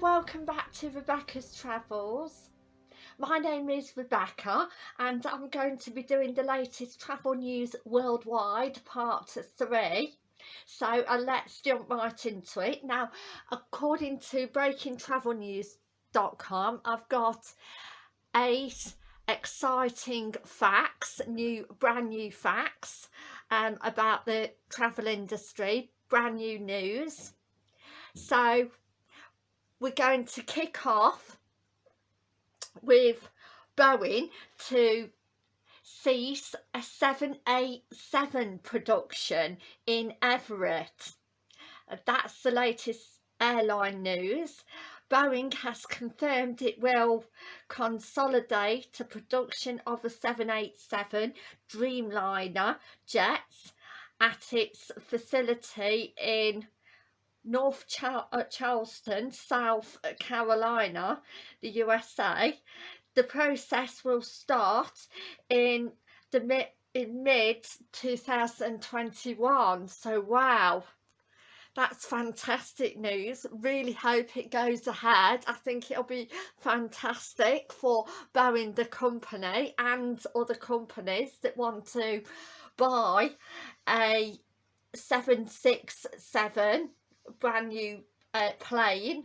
Welcome back to Rebecca's Travels. My name is Rebecca and I'm going to be doing the latest travel news worldwide part 3. So uh, let's jump right into it. Now, according to breakingtravelnews.com, I've got eight exciting facts, new brand new facts um, about the travel industry, brand new news. So we're going to kick off with Boeing to cease a 787 production in Everett. Uh, that's the latest airline news. Boeing has confirmed it will consolidate the production of the 787 Dreamliner jets at its facility in North uh, Charleston, South Carolina, the USA. The process will start in the mid in mid 2021 so wow. That's fantastic news. Really hope it goes ahead. I think it'll be fantastic for Boeing the company and other companies that want to buy a 767 brand new uh, plane.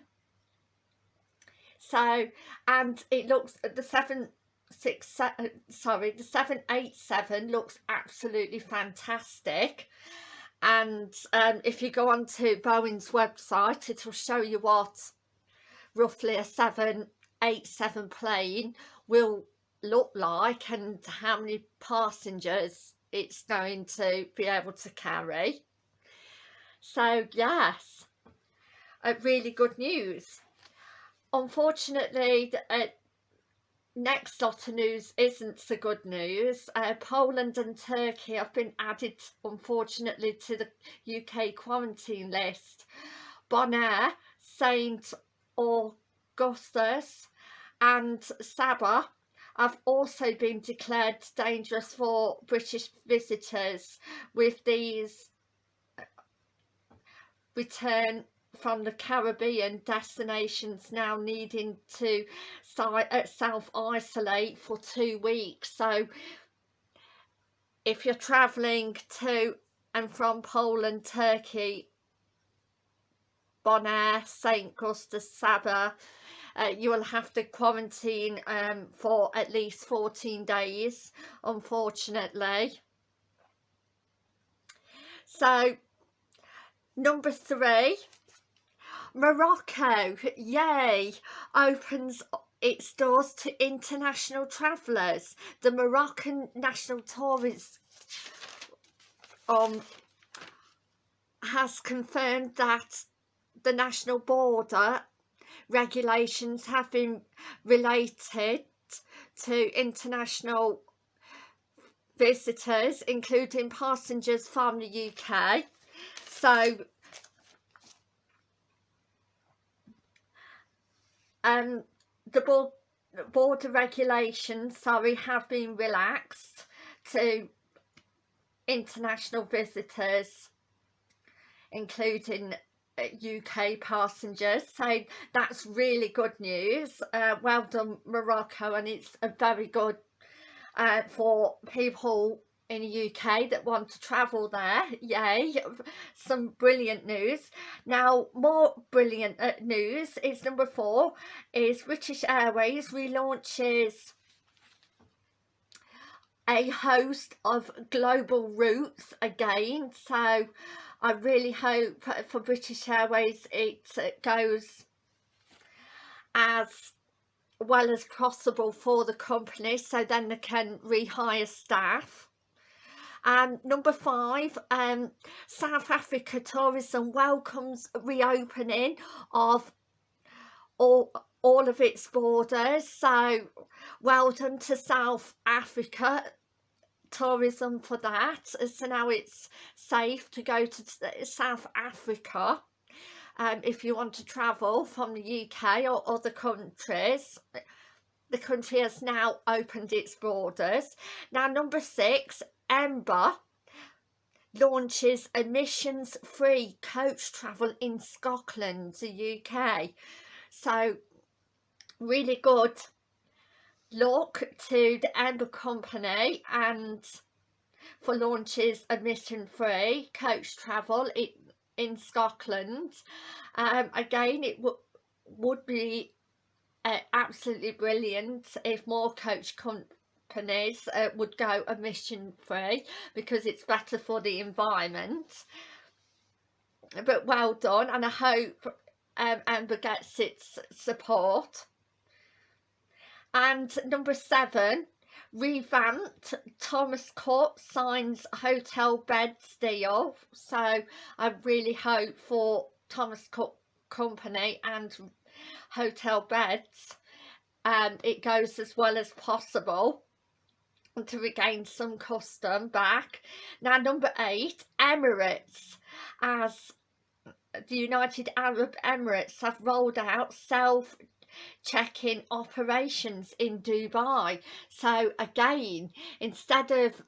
So and it looks the seven six seven sorry the 787 looks absolutely fantastic. And um, if you go onto Boeing's website it'll show you what roughly a 787 plane will look like and how many passengers it's going to be able to carry so yes, uh, really good news. Unfortunately, the uh, next lot of news isn't so good news. Uh, Poland and Turkey have been added, unfortunately, to the UK quarantine list. Bonaire, St Augustus and Saba have also been declared dangerous for British visitors with these return from the Caribbean destinations now needing to uh, self-isolate for two weeks so if you're travelling to and from Poland, Turkey, Bonaire, St. Gustus, Saba uh, you will have to quarantine um, for at least 14 days unfortunately so Number three, Morocco, yay, opens its doors to international travellers. The Moroccan National Tourist um, has confirmed that the national border regulations have been related to international visitors including passengers from the UK so um the border regulations sorry have been relaxed to international visitors including UK uh, passengers. So that's really good news. Uh, well done Morocco and it's a very good uh, for people in the UK that want to travel there. Yay some brilliant news. Now more brilliant uh, news is number four is British Airways relaunches a host of global routes again. So I really hope for British Airways it goes as well as possible for the company so then they can rehire staff um, number five, um, South Africa Tourism welcomes reopening of all, all of its borders. So well done to South Africa tourism for that. So now it's safe to go to South Africa. Um, if you want to travel from the UK or other countries the country has now opened its borders now number six Ember launches emissions free coach travel in Scotland, the UK. so really good luck to the Ember Company and for launches admission free coach travel in, in Scotland um, again it would be uh, absolutely brilliant if more coach companies uh, would go emission free because it's better for the environment. But well done and I hope um, Ember gets its support. And number seven revamped Thomas Cook signs Hotelbeds deal. So I really hope for Thomas Cook company and Hotelbeds and it goes as well as possible to regain some custom back. Now number eight Emirates. As the United Arab Emirates have rolled out self check-in operations in Dubai. So again instead of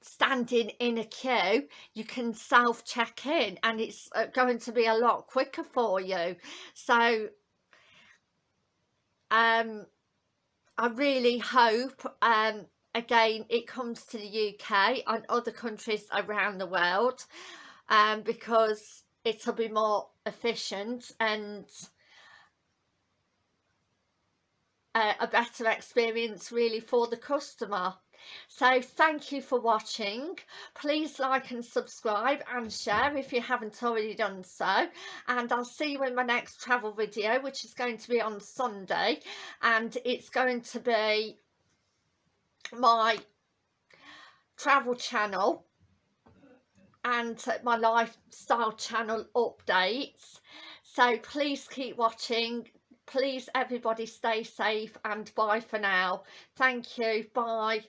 standing in a queue you can self check in and it's uh, going to be a lot quicker for you. So um I really hope um again it comes to the UK and other countries around the world um because it'll be more efficient and uh, a better experience really for the customer. So thank you for watching. Please like and subscribe and share if you haven't already done so. And I'll see you in my next travel video which is going to be on Sunday. And it's going to be my travel channel and my lifestyle channel updates. So please keep watching. Please everybody stay safe and bye for now. Thank you. Bye